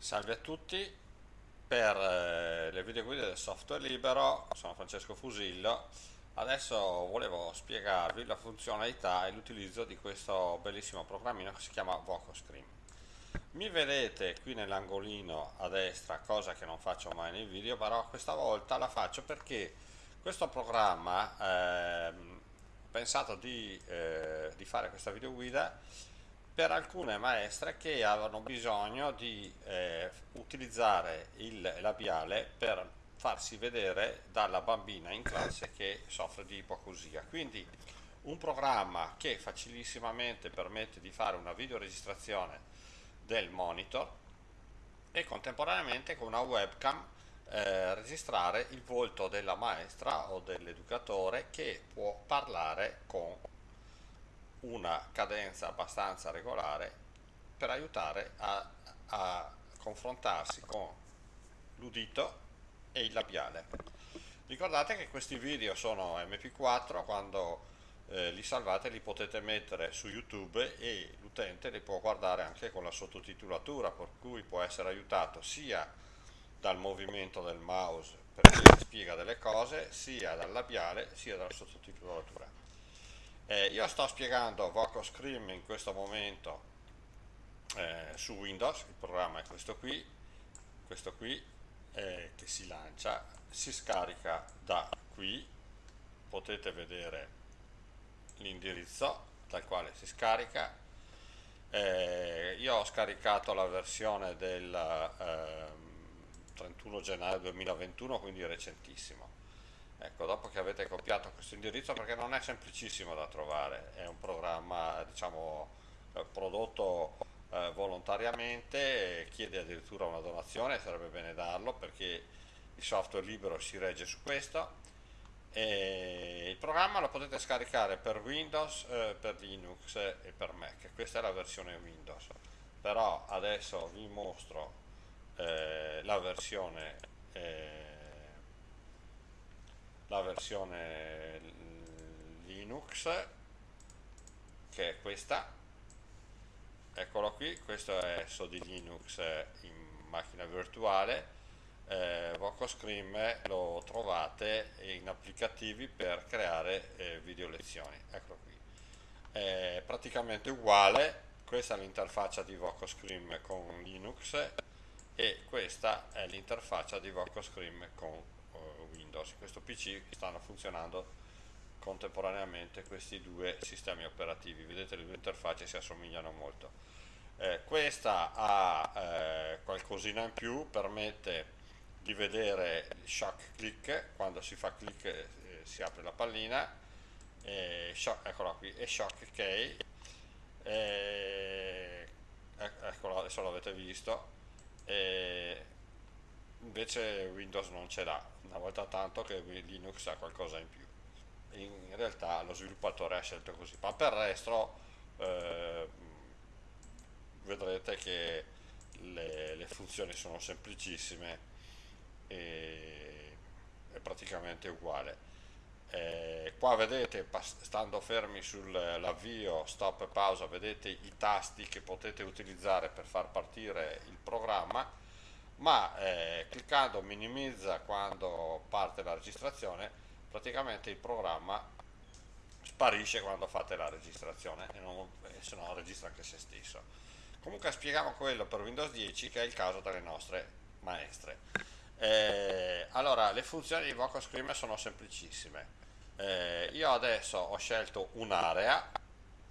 Salve a tutti, per eh, le video guide del software libero sono Francesco Fusillo, adesso volevo spiegarvi la funzionalità e l'utilizzo di questo bellissimo programmino che si chiama VocoScreen. Mi vedete qui nell'angolino a destra, cosa che non faccio mai nei video, però questa volta la faccio perché questo programma, eh, ho pensato di, eh, di fare questa video guida per alcune maestre che avevano bisogno di eh, utilizzare il labiale per farsi vedere dalla bambina in classe che soffre di ipoacusia. Quindi un programma che facilissimamente permette di fare una videoregistrazione del monitor e contemporaneamente con una webcam eh, registrare il volto della maestra o dell'educatore che può parlare con una cadenza abbastanza regolare per aiutare a, a confrontarsi con l'udito e il labiale. Ricordate che questi video sono mp4, quando eh, li salvate li potete mettere su YouTube e l'utente li può guardare anche con la sottotitolatura, per cui può essere aiutato sia dal movimento del mouse perché spiega delle cose, sia dal labiale, sia dalla sottotitolatura. Eh, io sto spiegando Voco Scream in questo momento eh, su Windows, il programma è questo qui, questo qui eh, che si lancia, si scarica da qui, potete vedere l'indirizzo dal quale si scarica, eh, io ho scaricato la versione del 31 ehm, gennaio 2021, quindi recentissimo Ecco, dopo che avete copiato questo indirizzo, perché non è semplicissimo da trovare, è un programma diciamo, eh, prodotto eh, volontariamente, chiede addirittura una donazione, sarebbe bene darlo perché il software libero si regge su questo. E il programma lo potete scaricare per Windows, eh, per Linux e per Mac, questa è la versione Windows, però adesso vi mostro eh, la versione eh, la versione Linux che è questa. Eccolo qui questo è SODI Linux in macchina virtuale. Eh, VocoScream lo trovate in applicativi per creare eh, video lezioni eccolo qui. È praticamente uguale. Questa è l'interfaccia di VocoScream con Linux e questa è l'interfaccia di VocoScream con Windows. In questo PC stanno funzionando contemporaneamente questi due sistemi operativi. Vedete le due interfacce si assomigliano molto. Eh, questa ha eh, qualcosina in più, permette di vedere il shock click, quando si fa click eh, si apre la pallina, e shock, eccola qui, e shock key, e, eccolo, adesso l'avete visto, e invece Windows non ce l'ha, una volta tanto che Linux ha qualcosa in più. In realtà lo sviluppatore ha scelto così, ma per il resto eh, vedrete che le, le, funzioni sono semplicissime e è praticamente uguale. Eh, qua vedete, stando fermi sull'avvio, stop e pausa, vedete i tasti che potete utilizzare per far partire il programma ma eh, cliccando minimizza quando parte la registrazione praticamente il programma sparisce quando fate la registrazione e, non, e se no registra anche se stesso. Comunque spieghiamo quello per Windows 10 che è il caso delle nostre maestre. Eh, allora le funzioni di Vocal Screamer sono semplicissime. Eh, io adesso ho scelto un'area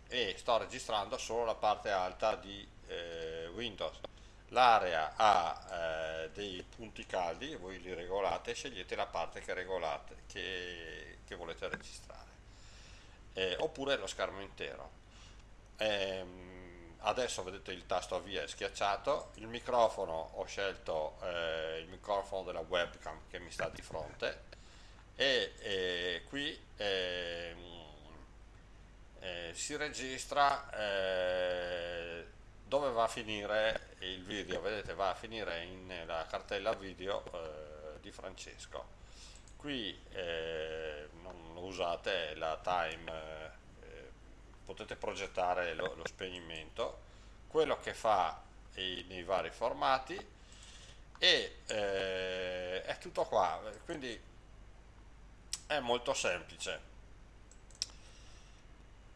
e sto registrando solo la parte alta di eh, Windows l'area ha eh, dei punti caldi voi li regolate e scegliete la parte che regolate che, che volete registrare. Eh, oppure lo schermo intero. Ehm, adesso vedete il tasto avvia schiacciato il microfono ho scelto eh, il microfono della webcam che mi sta di fronte e, e qui ehm, eh, si registra eh, dove va a finire il video? Vedete va a finire nella cartella video eh, di Francesco. Qui eh, non usate la time eh, potete progettare lo, lo, spegnimento quello che fa nei, nei vari formati e eh, è tutto qua, quindi è molto semplice.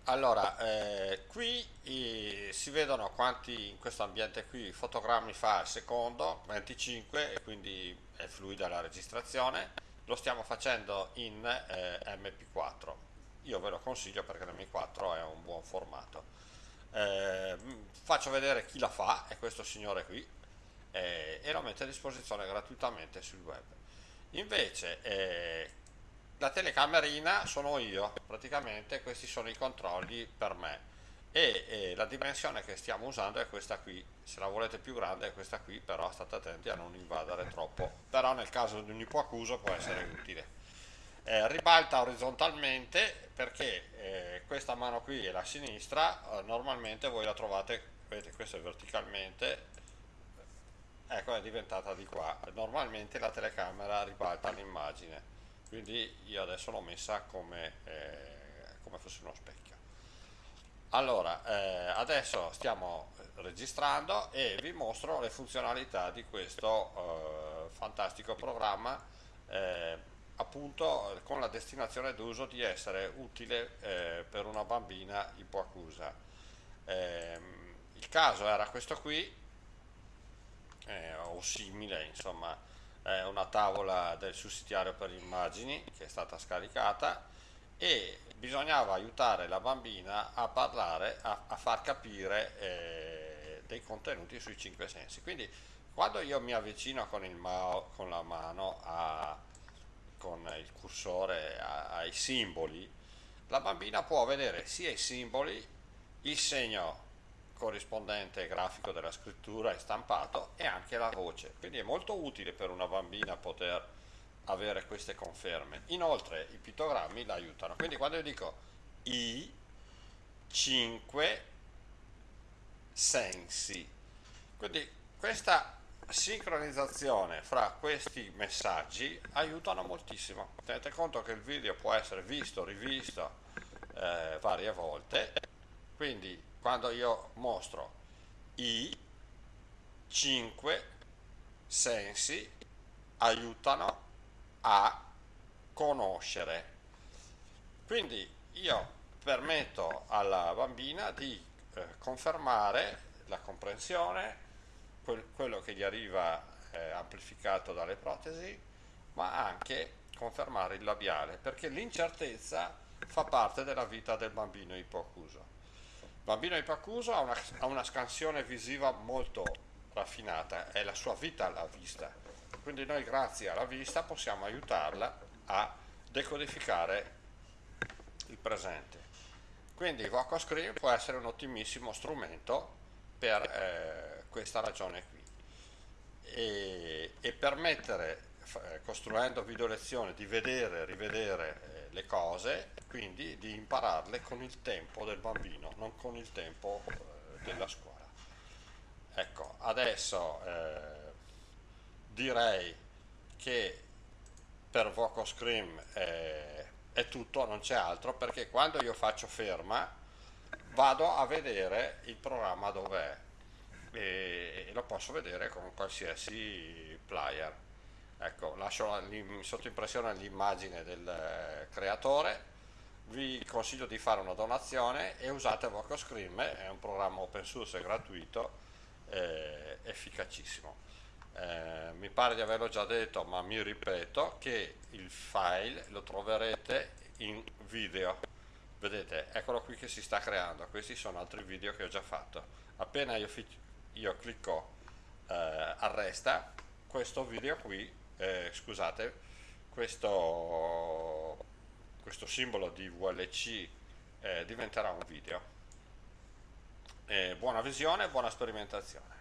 Allora, eh, qui i, si vedono quanti in questo ambiente qui fotogrammi fa al secondo, 25 e quindi è fluida la registrazione, lo stiamo facendo in eh, MP4, io ve lo consiglio perché l'M4 è un buon formato. Eh, faccio vedere chi la fa, è questo signore qui, eh, e lo mette a disposizione gratuitamente sul web. Invece eh, la telecamerina sono io, praticamente questi sono i controlli per me. E, e, la dimensione che stiamo usando è questa qui, se la volete più grande è questa qui, però state attenti a non invadere troppo, però nel caso di un ipoaccuso può essere utile. Eh, ribalta orizzontalmente perché eh, questa mano qui è la sinistra, eh, normalmente voi la trovate, vedete questo è verticalmente, ecco è diventata di qua, normalmente la telecamera ribalta l'immagine quindi io adesso l'ho messa come, eh, come fosse uno specchio. Allora eh, adesso stiamo registrando e vi mostro le funzionalità di questo eh, fantastico programma eh, appunto con la destinazione d'uso di essere utile eh, per una bambina ipoacusa. Ehm, il caso era questo qui eh, o simile insomma è una tavola del sussidiario per immagini che è stata scaricata e bisognava aiutare la bambina a parlare, a, a far capire eh, dei contenuti sui cinque sensi. Quindi quando io mi avvicino con, mao, con la mano, a, con il cursore a, ai simboli, la bambina può vedere sia i simboli, il segno corrispondente grafico della scrittura è stampato e anche la voce, quindi è molto utile per una bambina poter avere queste conferme. Inoltre i pittogrammi la aiutano, quindi quando io dico i cinque sensi, quindi questa sincronizzazione fra questi messaggi aiutano moltissimo. Tenete conto che il video può essere visto, rivisto eh, varie volte, quindi quando io mostro i cinque sensi aiutano a conoscere. Quindi io permetto alla bambina di eh, confermare la comprensione quel, quello che gli arriva eh, amplificato dalle protesi ma anche confermare il labiale perché l'incertezza fa parte della vita del bambino ipoacuso Bambino Ipacuso ha una, ha una scansione visiva molto raffinata, è la sua vita alla vista, quindi noi grazie alla vista possiamo aiutarla a decodificare il presente. Quindi VocoScreen può essere un ottimissimo strumento per eh, questa ragione qui e, e permettere, costruendo video lezioni, di vedere e rivedere eh, le cose, quindi di impararle con il tempo del bambino, non con il tempo eh, della scuola. Ecco, adesso eh, direi che per VocoScream eh, è tutto, non c'è altro, perché quando io faccio ferma vado a vedere il programma dov'è e, e lo posso vedere con qualsiasi player ecco lascio sotto impressione l'immagine del eh, creatore. Vi consiglio di fare una donazione e usate VocoScream è un programma open source e gratuito eh, efficacissimo. Eh, mi pare di averlo già detto ma mi ripeto che il file lo troverete in video. Vedete eccolo qui che si sta creando questi sono altri video che ho già fatto. Appena io, io clicco eh, arresta questo video qui eh, scusate, questo, questo, simbolo di VLC eh, diventerà un video. Eh, buona visione, buona sperimentazione.